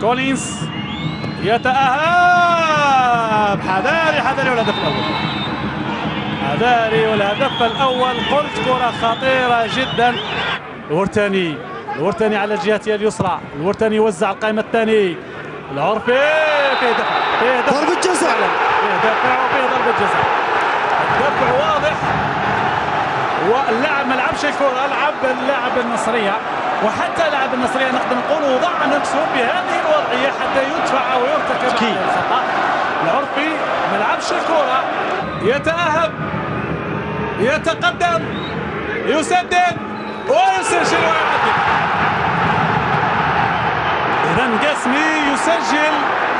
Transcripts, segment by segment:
كولينز يتأهب. حذاري حذاري والهدف الأول. حذاري والهدف الأول. قلت كرة خطيرة جدا. الورتاني الورتاني على الجهة اليسرى. الورتاني يوزع القائمة الثاني. العرفي في دفع في دفع. ضربة جزاء. في دفع وفي ضربة جزاء. الدفع واضح. واللاعب لعبش الكرة لعب اللاعب النصرية. وحتى لاعب النصرية نقدر نقول وضع نفسه بهذه الوضعية حتى يدفع أو يرتكب عليه الخطأ. العرفي ما لعبش الكرة يتأهب. يتقدم. يسدد. ويسجل ويعدل إذا قاسمي يسجل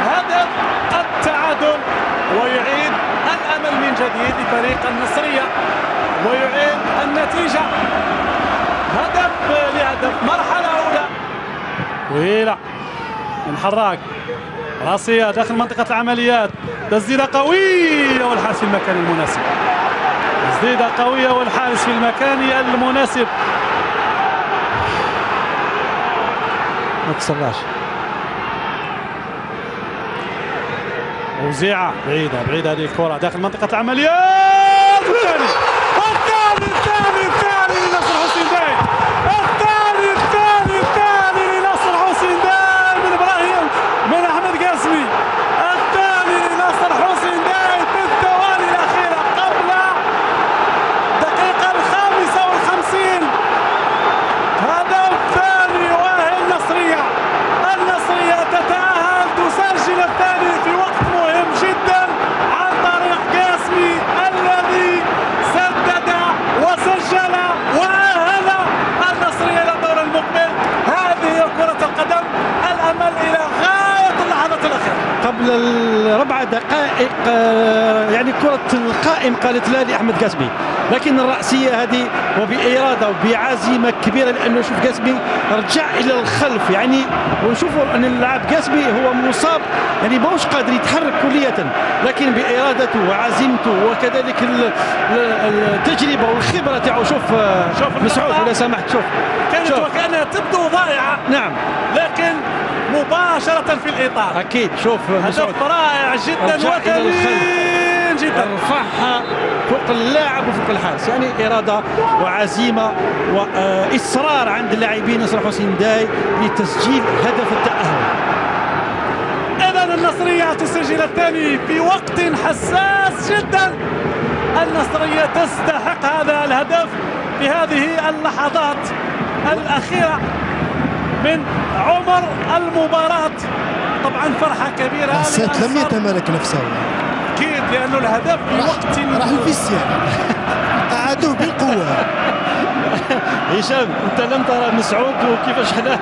هدف التعادل ويعيد الأمل من جديد لفريق النصرية ويعيد النتيجة. هدف لهدف. مرحلة أولى. طويلة. من حراك. راسية داخل منطقة العمليات. تسديدة قوية والحارس في المكان المناسب. تسديدة قوية والحارس في المكان المناسب. ما تصلاش. وزيعة بعيدة بعيدة هذه الكرة داخل منطقة العمليات الثاني الثاني الثاني الثاني لنصر حسين داي الثاني الثاني الثاني لنصر حسين داي من إبراهيم من احمد قاسمي الثاني لنصر حسين داي في الثواني الأخيرة قبل الدقيقة الخامسة والخمسين هدف ثاني يؤهل النصرية النصرية تتأهل تسجل الثاني في وقت مهم جدا عن طريق قاسمي الذي سدد وسجل وأهل النصرية إلى الدور المقبل هذه هي كرة القدم الأمل إلى غاية اللحظات الأخيرة قبل الربع دقائق آه، يعني كرة القائم قالت لا لأحمد قاسمي. لكن الرأسية هذه وبإرادة وبعزيمة كبيرة لأنه شوف قاسمي رجع إلى الخلف. يعني ونشوفوا أن اللاعب قاسمي هو مصاب يعني ماهوش قادر يتحرك كلية. لكن بإرادته وعزيمته وكذلك ال- ال- التجربة والخبرة تاعو شوف آه، شوف مسعود. ولا سمحت شوف. كانت شوف. وكأنها تبدو ضائعة. نعم. لكن مباشرة في الإطار. أكيد شوف هدف رائع جدا وثمين جدا. رفعها فوق اللاعب وفوق الحارس. يعني إرادة وعزيمة وإصرار عند اللاعبين نصر حسين داي لتسجيل هدف التأهل. إذا النصرية تسجل الثاني في وقت حساس جدا. النصرية تستحق هذا الهدف في هذه اللحظات الأخيرة. من عمر المباراة. طبعا فرحة كبيرة حسيت لم. يتمالك نفسه. أكيد لأنه الهدف في وقت راح الفيس يعني قعدوه بالقوة هشام أنت لم ترى مسعود وكيفاش حنا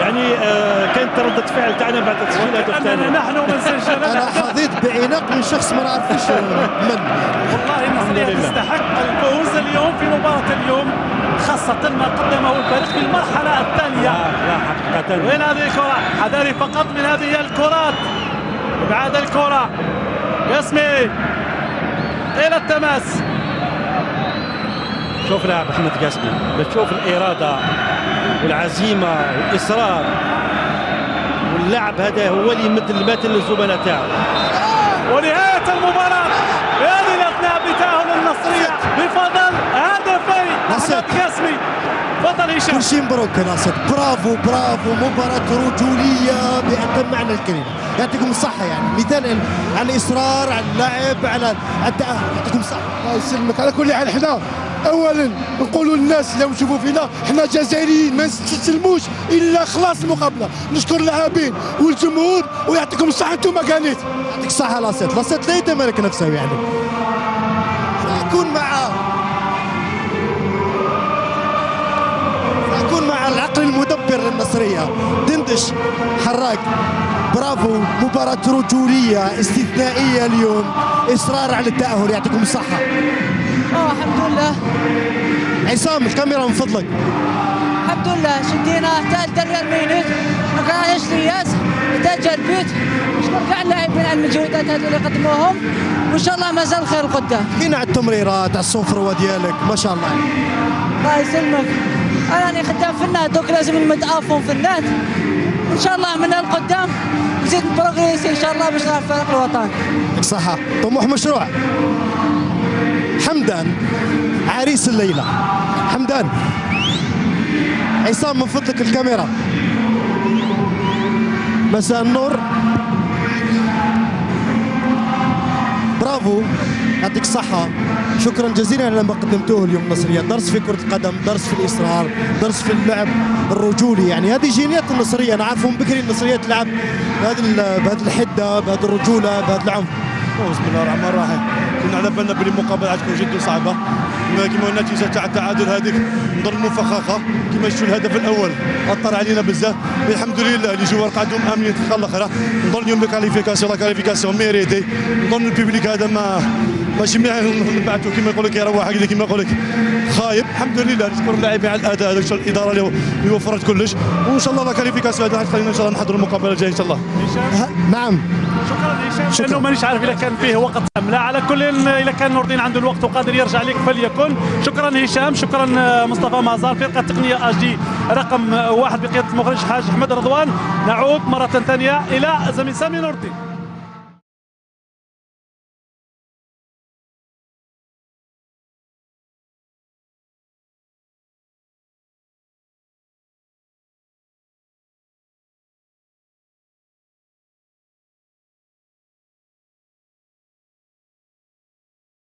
يعني آه، كانت ردة فعل تاعنا بعد تسجيل ثاني نحن من سجل أنا حظيت بعناق من شخص ما نعرفش من. والله لله. تستحق الفوز اليوم في مباراة اليوم خاصة ما قدمه الفريق في المرحلة وين هذه الكرة؟ حذاري فقط من هذه الكرات. ابعاد الكرة. ياسمي. إلى التماس. شوف لاعب احمد قاسمي بتشوف الإرادة والعزيمه والاصرار واللاعب هذا هو اللي يمد المثل للزملاء تاعو ونهاية المباراة في هذه الأثناء بتأهل النصرية بفضل هدفي نصر. أحمد قاسمي تفضل هشام كل شيء مبروك يا ناصر. برافو برافو. مباراة رجولية بأتم معنى الكلمة. يعطيكم الصحة يعني. مثال على الإصرار على اللعب على التأهل يعطيكم الصحة. الله يسلمك. على كل حال حنا اولا نقولوا للناس اللي يشوفوا فينا حنا جزائريين ما نستسلموش إلا خلاص المقابلة. نشكر اللاعبين والجمهور ويعطيكم الصحة. أنتم كانيت يعطيك الصحة لاصيت لاصيت لا يتمالك نفسه يعني. سأكون مع العقل المدبر للنصرية دندش حراك. برافو. مباراة رجولية استثنائية اليوم. إصرار على التأهل. يعطيكم الصحة. آه الحمد لله. عصام الكاميرا من فضلك. الحمد لله. شدينا. حتى ال dernière minute ما كانش رياس حتى جا البيت. نشكر كاع اللاعبين على المجهودات هذو اللي قدموهم. وإن شاء الله مازال خير قدام. كاين على التمريرات على السفرة ديالك ما شاء الله. الله يسلمك. راني خدام في النات دوك لازم نمد افون في النات إن شاء الله من القدام نزيد نبروغريسي إن شاء الله باش نلعب فريق الوطن. صحة. طموح مشروع. حمدان عريس الليلة. حمدان. عصام من فضلك الكاميرا. مساء النور. برافو. يعطيك الصحة شكرا جزيلا على ما قدمتوه اليوم النصرية درس في كرة القدم درس في الإصرار درس في اللعب الرجولي. يعني هذه جينيات النصرية أنا عارفهم بكري النصرية تلعب بهذه بهذه الحدة بهذه الرجولة بهذا العنف. بسم الله الرحمن الرحيم. كنا على بالنا بلي المقابله تكون جد صعبة. كما النتيجه تاع التعادل هذيك نظن مفخخه كما شفتوا الهدف الأول أثر علينا بزاف. الحمد لله les joueurs قعدوا آمنين في الاخرى نظن اليوم ال qualification la qualification. méritée نظن ال public هذا ما ماشي مليح نبعثوا كما يقول لك يروح هكذا كما يقول لك خايب. الحمد لله. نشكر اللاعبين على الأداء هذاك الإدارة اللي وفرت كلش. وإن شاء الله la qualification هذا خلينا إن شاء الله نحضروا المقابلة الجاية إن شاء الله. نعم. شكرا هشام. لأنه مانيش عارف اذا كان فيه وقت ام لا على كل اذا كان نور الدين عنده الوقت وقادر يرجع لك فليكن. شكرا هشام شكرا مصطفى مازار. فرقة تقنية اش دي رقم واحد بقياده المخرج حاج أحمد رضوان. نعود مرة ثانية إلى زميل سامي نور الدين